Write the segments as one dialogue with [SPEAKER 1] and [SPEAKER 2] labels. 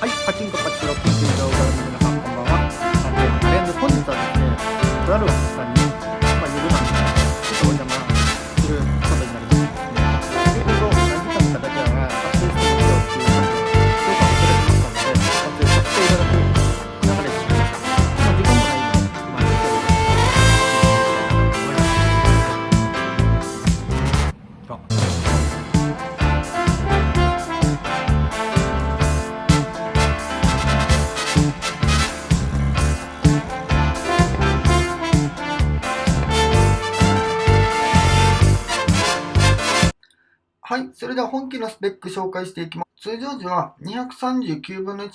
[SPEAKER 1] はい、パチンコパチロック球場をご覧の皆さん、こんばんは。3連本日はですね、とあるれでは本機のスペック紹介していきます。通常時は239分の1。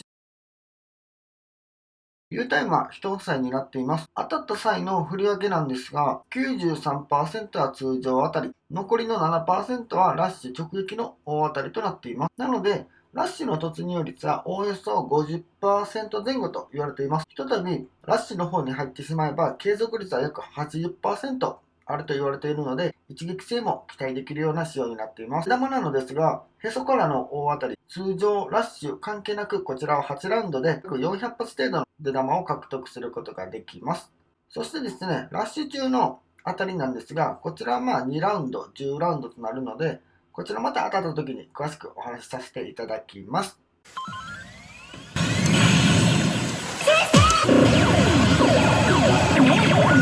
[SPEAKER 1] U タイムは1房になっています。当たった際の振り分けなんですが、93%は通常当たり、残りの7%はラッシュ直撃の大当たりとなっています。なので、ラッシュの突入率はおおよそ50%前後と言われています。ひとたびラッシュの方に入ってしまえば、継続率は約80%あると言われているので、一撃性も期待できるような仕様になっています。手玉なのですが、へそからの大当たり、通常ラッシュ関係なくこちらは8ラウンドで約400発程度の出玉を獲得することができます。そしてですね、ラッシュ中の当たりなんですが、こちらはまあ2ラウンド、10ラウンドとなるので、こちらまた当たった時に詳しくお話しさせていただきます。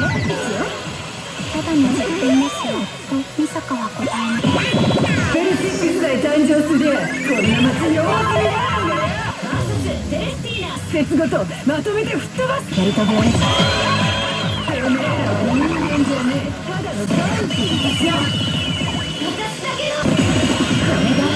[SPEAKER 2] 先生ただの実験ですよと美坂は答えました
[SPEAKER 3] ベルシックスで誕生すりゃこんな祭り大祭りだ節ごとまとめて吹っ飛ばす
[SPEAKER 2] ベルトブレード
[SPEAKER 3] てめえらは人間じゃねえただのダンキーじゃ私だけのこれが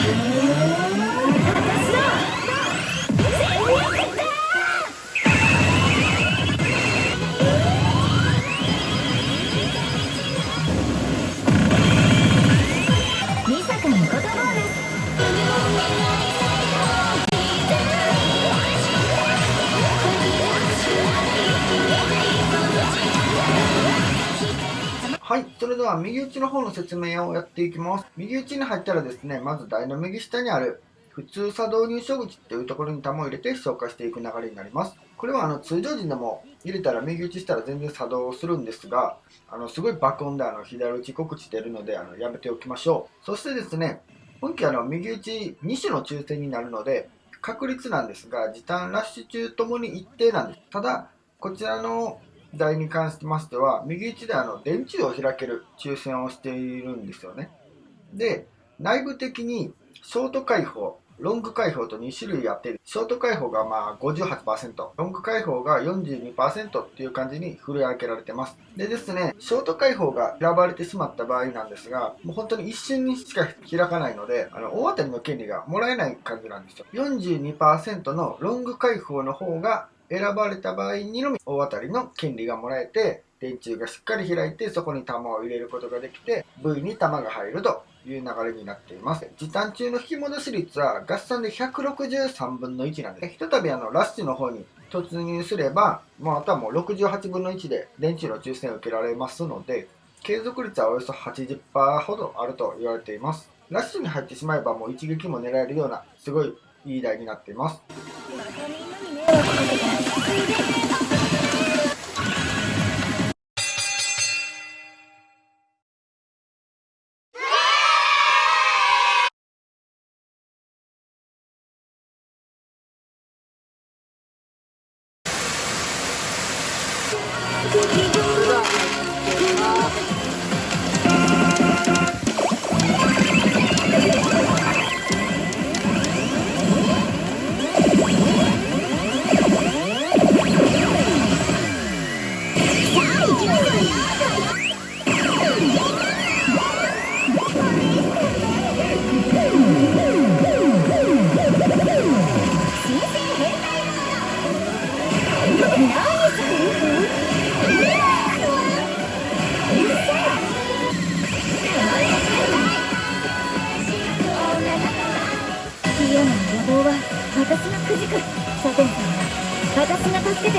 [SPEAKER 1] は。右打ちの方の説明をやっていきます。右打ちに入ったらですね、まず台の右下にある普通作動入所口っていうところに玉を入れて消化していく流れになります。これはあの通常時でも入れたら右打ちしたら全然作動するんですが、あのすごい爆音であの左打ち告知出るのであのやめておきましょう。そしてですね、本機あの右打ち2種の抽選になるので、確率なんですが、時短ラッシュ中ともに一定なんです。ただ、こちらの台に関しましては、右打ちであの電柱を開ける抽選をしているんですよね。で、内部的にショート開放、ロング開放と2種類あってる、ショート開放がまあ58%、ロング開放が42%っていう感じに振り分けられてます。でですね、ショート開放が選ばれてしまった場合なんですが、もう本当に一瞬にしか開かないので、あの大当たりの権利がもらえない感じなんですよ。42%のロング開放の方が選ばれた場合にのみ大当たりの権利がもらえて、電柱がしっかり開いてそこに玉を入れることができて V に玉が入るという流れになっています。時短中の引き戻し率は合算で163分の1なんです。ひとたびあのラッシュの方に突入すればもうあとはもう68分の1で電柱の抽選を受けられますので継続率はおよそ80%ほどあると言われています。ラッシュに入ってしまえばもう一撃も狙えるようなすごいいい台になっています。
[SPEAKER 2] ハハハハ!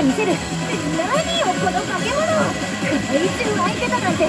[SPEAKER 2] が助けてみせる。何よこの化け物。怪獣相手だなんて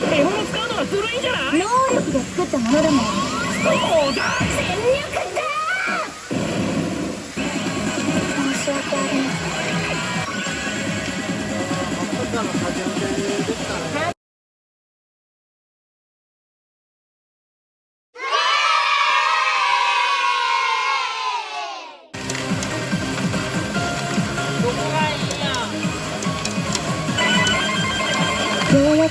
[SPEAKER 3] 獲物使うのがずるいんじゃない？
[SPEAKER 2] 能力で作ったものだもん
[SPEAKER 3] そうだ
[SPEAKER 2] 全力だ申し訳ありません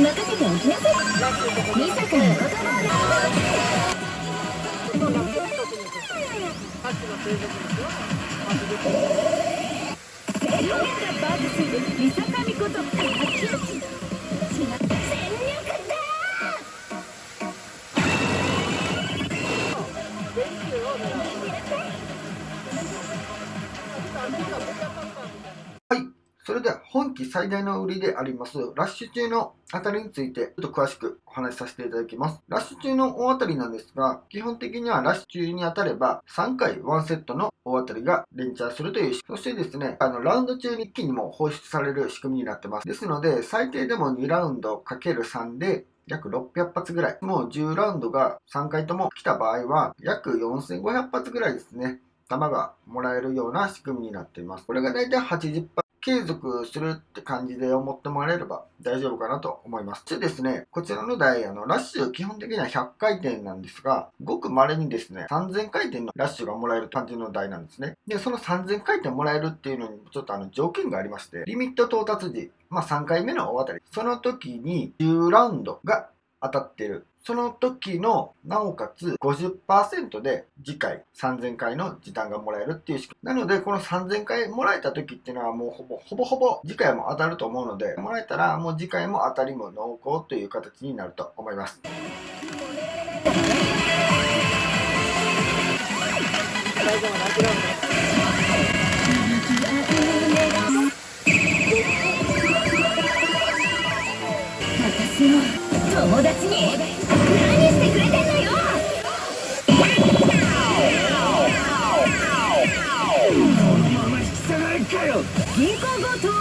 [SPEAKER 2] に任せておきなさいミサから言葉を
[SPEAKER 3] バズするリサカミこと
[SPEAKER 2] 全力だ
[SPEAKER 1] はい。それでは本期最大の売りであります、ラッシュ中の当たりについてちょっと詳しくお話しさせていただきます。ラッシュ中の大当たりなんですが、基本的にはラッシュ中に当たれば3回1セットの大当たりが連チャンするという。そしてですね、あの、ラウンド中に一気にも放出される仕組みになってます。ですので、最低でも2ラウンド ×3 で約600発ぐらい。もう10ラウンドが3回とも来た場合は、約4500発ぐらいですね。弾がもらえるような仕組みになっています。これがだいたい80発継続するって感じで思ってもらえれば大丈夫かなと思います。でですね、こちらの台、あの、ラッシュ基本的には100回転なんですが、ごく稀にですね、3000回転のラッシュがもらえる感じの台なんですね。で、その3000回転もらえるっていうのにちょっとあの条件がありまして、リミット到達時、まあ3回目の大当たり、その時に10ラウンドが当たってる。その時の、なおかつ50%で次回3000回の時短がもらえるっていう仕組み。なので、この3000回もらえた時っていうのはもうほぼほぼほぼ次回も当たると思うので、もらえたらもう次回も当たりも濃厚という形になると思います。
[SPEAKER 2] 私の友達に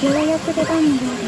[SPEAKER 2] ようやく出番のようで